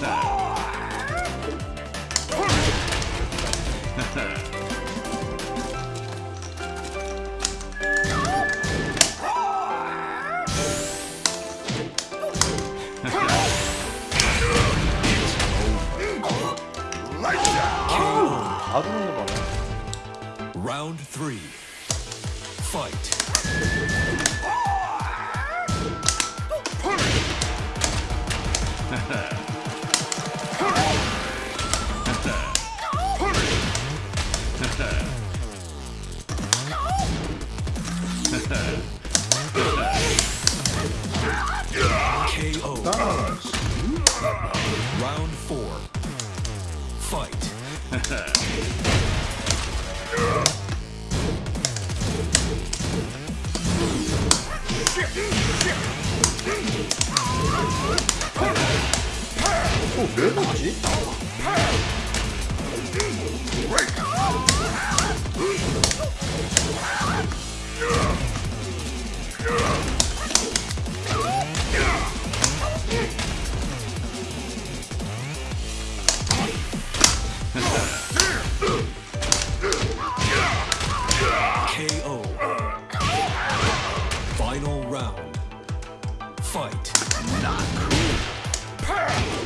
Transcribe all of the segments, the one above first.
that. Round three. Fight. KO. Round four. Fight. Oh, 어, fight. Not cool.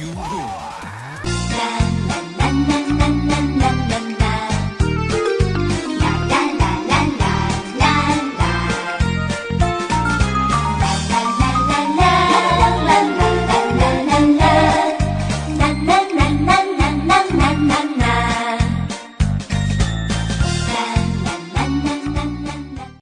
You la.